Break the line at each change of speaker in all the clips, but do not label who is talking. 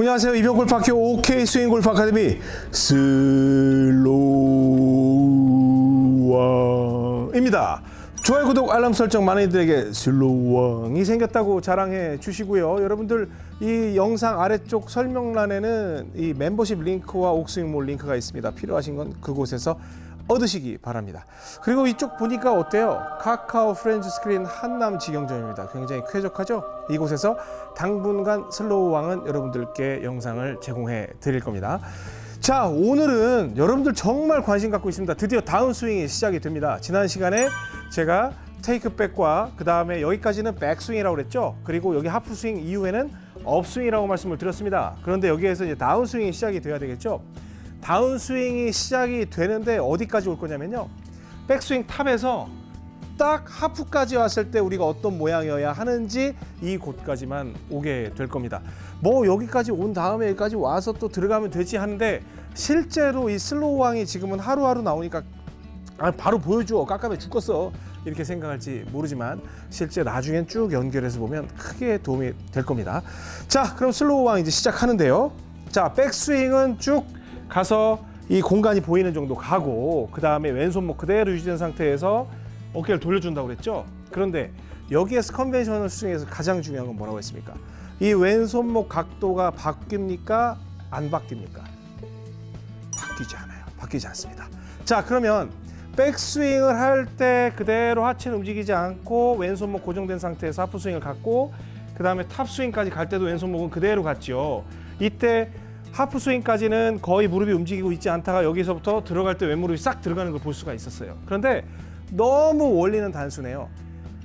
안녕하세요. 이병옥골프학교 옥스윙 골프 아카데미 슬로우왕입니다. 좋아요, 구독, 알람 설정 많은 이들에게 슬로우왕이 생겼다고 자랑해 주시고요. 여러분들 이 영상 아래쪽 설명란에는 이 멤버십 링크와 옥스윙몰 링크가 있습니다. 필요하신 건 그곳에서 얻으시기 바랍니다. 그리고 이쪽 보니까 어때요? 카카오 프렌즈 스크린 한남 직영점입니다. 굉장히 쾌적하죠? 이곳에서 당분간 슬로우 왕은 여러분들께 영상을 제공해 드릴 겁니다. 자, 오늘은 여러분들 정말 관심 갖고 있습니다. 드디어 다운 스윙이 시작이 됩니다. 지난 시간에 제가 테이크백과 그 다음에 여기까지는 백스윙이라고 그랬죠. 그리고 여기 하프 스윙 이후에는 upswing이라고 말씀을 드렸습니다. 그런데 여기에서 이제 다운 스윙이 시작이 돼야 되겠죠. 다운 스윙이 시작이 되는데 어디까지 올 거냐면요. 백스윙 top에서 딱 하프까지 왔을 때 우리가 어떤 모양이어야 하는지 이 곳까지만 오게 될 겁니다. 뭐 여기까지 온 다음에 여기까지 와서 또 들어가면 되지 하는데 실제로 이 slow 왕이 지금은 하루하루 나오니까 아, 바로 보여줘 깜깜해 죽겠어 이렇게 생각할지 모르지만 실제 나중엔 쭉 연결해서 보면 크게 도움이 될 겁니다. 자 그럼 slow 왕 이제 시작하는데요. 자 백스윙은 쭉 가서 이 공간이 보이는 정도 가고 그 다음에 왼손목 그대로 유지된 상태에서 어깨를 돌려준다고 그랬죠. 그런데 여기에서 conventional 스윙에서 가장 중요한 건 뭐라고 했습니까? 이 왼손목 각도가 바뀝니까? 안 바뀝니까? 바뀌지 않아요. 바뀌지 않습니다. 자 그러면 백스윙을 할 때 그대로 하체는 움직이지 않고 왼손목 고정된 상태에서 하프 스윙을 갖고 그 다음에 top 스윙까지 갈 때도 왼손목은 그대로 갔죠. 이때 하프 스윙까지는 거의 무릎이 움직이고 있지 않다가 여기서부터 들어갈 때 왼무릎이 싹 들어가는 걸 볼 수가 있었어요. 그런데 너무 원리는 단순해요.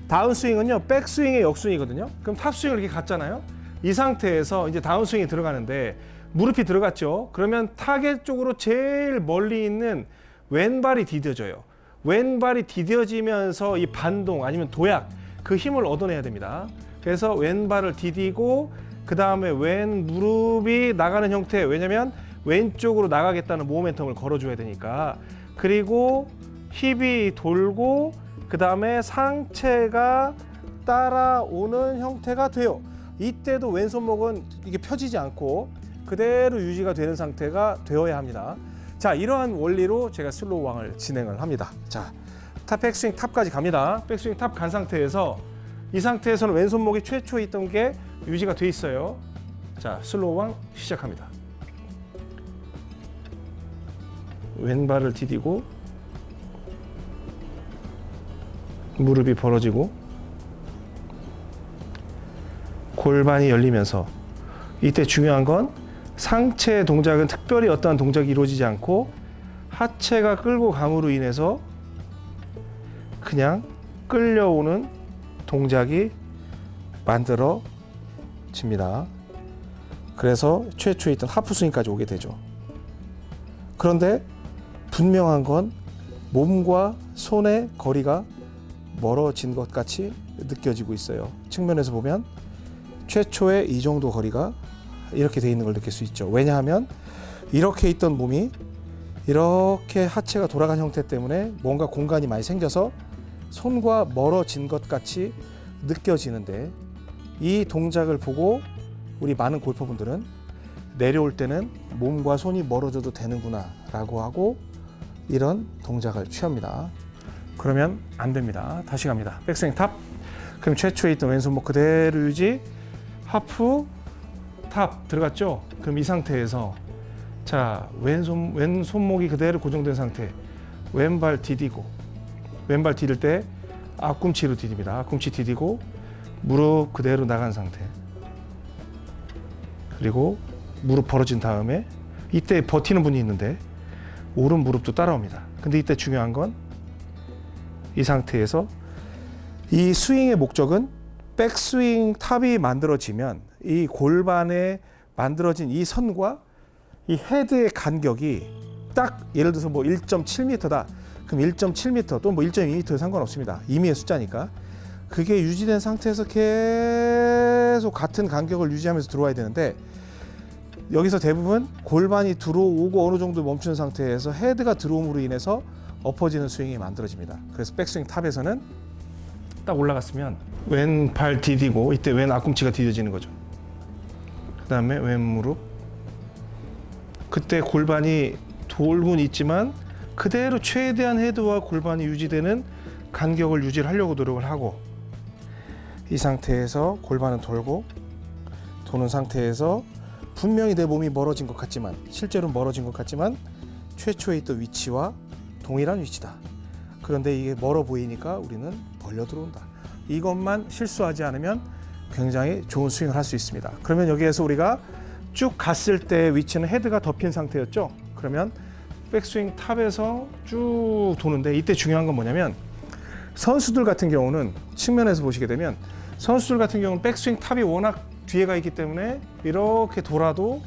다운 스윙은요, 백 스윙의 역순이거든요. 그럼 top 스윙을 이렇게 갔잖아요. 이 상태에서 이제 다운 스윙이 들어가는데 무릎이 들어갔죠. 그러면 타겟 쪽으로 제일 멀리 있는 왼발이 디뎌져요. 왼발이 디뎌지면서 이 반동 아니면 도약 그 힘을 얻어내야 됩니다. 그래서 왼발을 디디고 그 다음에 왼 무릎이 나가는 형태 왜냐면 왼쪽으로 나가겠다는 모멘텀을 걸어줘야 되니까. 그리고 힙이 돌고 그 다음에 상체가 따라오는 형태가 돼요. 이때도 왼손목은 이게 펴지지 않고 그대로 유지가 되는 상태가 되어야 합니다. 자 이러한 원리로 제가 slow 왕을 진행을 합니다. 자 top 백스윙 top까지 갑니다. 백스윙 top 간 상태에서 이 상태에서는 왼손목이 최초 있던 게 유지가 돼 있어요. 자, slow 왕 시작합니다. 왼발을 디디고 무릎이 벌어지고 골반이 열리면서 이때 중요한 건 상체 동작은 특별히 어떠한 동작이 이루어지지 않고 하체가 끌고 감으로 인해서 그냥 끌려오는 동작이 만들어집니다. 그래서 최초에 있던 하프 스윙까지 오게 되죠. 그런데 분명한 건 몸과 손의 거리가 멀어진 것 같이 느껴지고 있어요. 측면에서 보면 최초의 이 정도 거리가 이렇게 돼 있는 걸 느낄 수 있죠. 왜냐하면 이렇게 있던 몸이 이렇게 하체가 돌아간 형태 때문에 뭔가 공간이 많이 생겨서 손과 멀어진 것 같이 느껴지는데 이 동작을 보고 우리 많은 골퍼분들은 내려올 때는 몸과 손이 멀어져도 되는구나 라고 하고 이런 동작을 취합니다. 그러면 안 됩니다. 다시 갑니다. 백스윙 top. 그럼 최초에 있던 왼손목 그대로 유지. 하프 top 들어갔죠? 그럼 이 상태에서 자 왼손 왼손목이 그대로 고정된 상태. 왼발 디디고 왼발 디딜 때 앞꿈치로 디딥니다. 앞꿈치 디디고 무릎 그대로 나간 상태. 그리고 무릎 벌어진 다음에 이때 버티는 분이 있는데 오른 무릎도 따라옵니다. 근데 이때 중요한 건 이 상태에서 이 스윙의 목적은 백스윙 top이 만들어지면 이 골반에 만들어진 이 선과 이 헤드의 간격이 딱 예를 들어서 뭐 1.7m다. 그럼 1.7m 또뭐 1.2m 상관없습니다. 임의의 숫자니까. 그게 유지된 상태에서 계속 같은 간격을 유지하면서 들어와야 되는데 여기서 대부분 골반이 들어오고 어느 정도 멈추는 상태에서 헤드가 들어옴으로 인해서 엎어지는 스윙이 만들어집니다. 그래서 백스윙 탑에서는 딱 올라갔으면 왼발 디디고 이때 왼 앞꿈치가 디뎌지는 거죠. 그 다음에 왼 무릎. 그때 골반이 돌곤 있지만 그대로 최대한 헤드와 골반이 유지되는 간격을 유지를 하려고 노력을 하고 이 상태에서 골반은 돌고 도는 상태에서 분명히 내 몸이 멀어진 것 같지만 실제로 멀어진 것 같지만 최초에 있던 위치와 동일한 위치다. 그런데 이게 멀어 보이니까 우리는 벌려 들어온다. 이것만 실수하지 않으면 굉장히 좋은 스윙을 할 수 있습니다. 그러면 여기에서 우리가 쭉 갔을 때 위치는 헤드가 덮인 상태였죠. 그러면 백스윙 top에서 쭉 도는데 이때 중요한 건 뭐냐면 선수들 같은 경우는 측면에서 보시게 되면 선수들 같은 경우는 백스윙 top이 워낙 뒤에 가 있기 때문에 이렇게 돌아도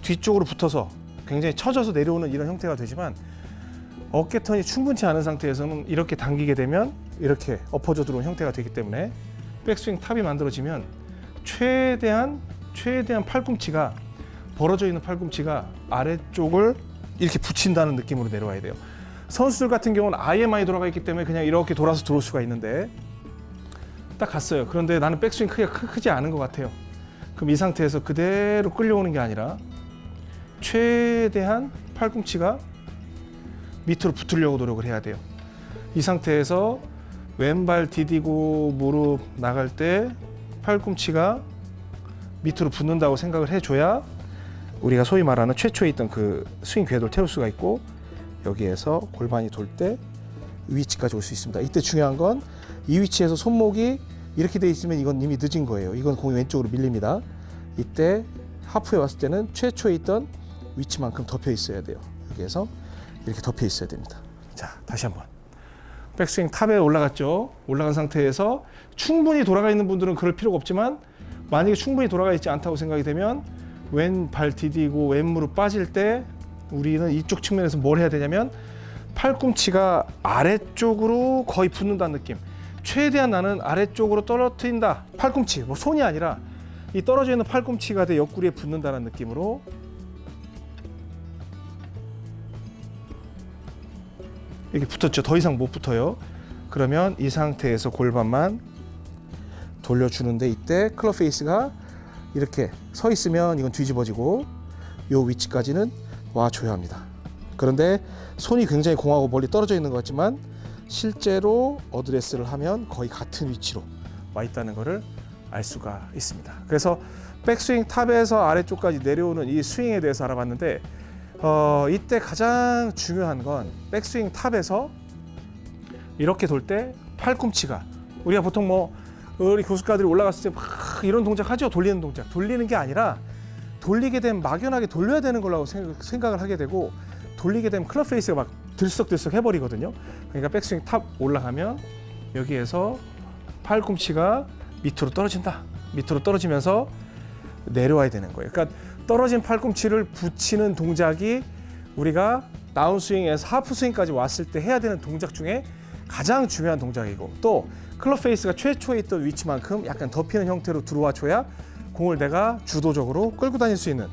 뒤쪽으로 붙어서 굉장히 처져서 내려오는 이런 형태가 되지만 어깨턴이 충분치 않은 상태에서는 이렇게 당기게 되면 이렇게 엎어져 들어온 형태가 되기 때문에 백스윙 탑이 만들어지면 최대한 최대한 팔꿈치가 벌어져 있는 팔꿈치가 아래쪽을 이렇게 붙인다는 느낌으로 내려와야 돼요. 선수들 같은 경우는 아예 많이 돌아가 있기 때문에 그냥 이렇게 돌아서 들어올 수가 있는데 딱 갔어요. 그런데 나는 백스윙 크기가 크, 크지 않은 것 같아요. 그럼 이 상태에서 그대로 끌려오는 게 아니라 최대한 팔꿈치가 밑으로 붙으려고 노력을 해야 돼요. 이 상태에서 왼발 디디고 무릎 나갈 때 팔꿈치가 밑으로 붙는다고 생각을 해줘야 우리가 소위 말하는 최초에 있던 그 스윙 궤도를 태울 수가 있고 여기에서 골반이 돌 때 위치까지 올 수 있습니다. 이때 중요한 건 이 위치에서 손목이 이렇게 돼 있으면 이건 이미 늦은 거예요. 이건 공이 왼쪽으로 밀립니다. 이때 하프에 왔을 때는 최초에 있던 위치만큼 덮여 있어야 돼요. 여기에서 이렇게 덮여 있어야 됩니다. 자, 다시 한번. 백스윙 탑에 올라갔죠. 올라간 상태에서 충분히 돌아가 있는 분들은 그럴 필요가 없지만 만약에 충분히 돌아가 있지 않다고 생각이 되면 왼 발 디디고 왼 무릎 빠질 때 우리는 이쪽 측면에서 뭘 해야 되냐면 팔꿈치가 아래쪽으로 거의 붙는다는 느낌. 최대한 나는 아래쪽으로 떨어뜨린다. 팔꿈치, 뭐 손이 아니라 이 떨어져 있는 팔꿈치가 내 옆구리에 붙는다는 느낌으로 이렇게 붙었죠. 더 이상 못 붙어요. 그러면 이 상태에서 골반만 돌려주는데 이때 클럽 페이스가 이렇게 서 있으면 이건 뒤집어지고 요 위치까지는 와 줘야 합니다. 그런데 손이 굉장히 공하고 멀리 떨어져 있는 것 같지만 실제로 어드레스를 하면 거의 같은 위치로 와 있다는 것을 알 수가 있습니다. 그래서 백스윙 top에서 아래쪽까지 내려오는 이 스윙에 대해서 알아봤는데 어, 이때 가장 중요한 건 백스윙 top에서 이렇게 돌 때 팔꿈치가 우리가 보통 뭐 우리 교습가들이 올라갔을 때 막 이런 동작 하죠. 돌리는 동작. 돌리는 게 아니라 돌리게 되면 막연하게 돌려야 되는 거라고 생각- 생각을 하게 되고 돌리게 되면 클럽 페이스가 막 들썩들썩 해버리거든요. 그러니까 백스윙 top 올라가면 여기에서 팔꿈치가 밑으로 떨어진다. 밑으로 떨어지면서 내려와야 되는 거예요. 그러니까 떨어진 팔꿈치를 붙이는 동작이 우리가 다운스윙에서 하프스윙까지 왔을 때 해야 되는 동작 중에 가장 중요한 동작이고 또 클럽 페이스가 최초에 있던 위치만큼 약간 덮이는 형태로 들어와 줘야 공을 내가 주도적으로 끌고 다닐 수 있는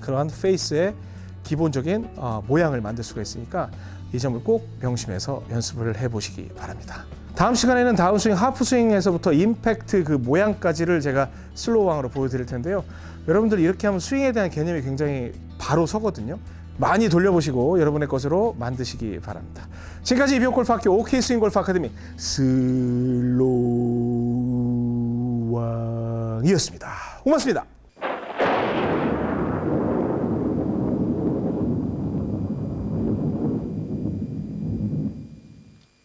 그러한 페이스의 기본적인 어, 모양을 만들 수가 있으니까 이 점을 꼭 명심해서 연습을 해보시기 바랍니다. 다음 시간에는 다운스윙, 하프스윙에서부터 임팩트 그 모양까지를 제가 slow왕으로 보여드릴 텐데요. 여러분들 이렇게 하면 스윙에 대한 개념이 굉장히 바로 서거든요. 많이 돌려보시고 여러분의 것으로 만드시기 바랍니다. 지금까지 이병옥 골프학교 OK 스윙 골프 아카데미 slow왕이었습니다. 고맙습니다.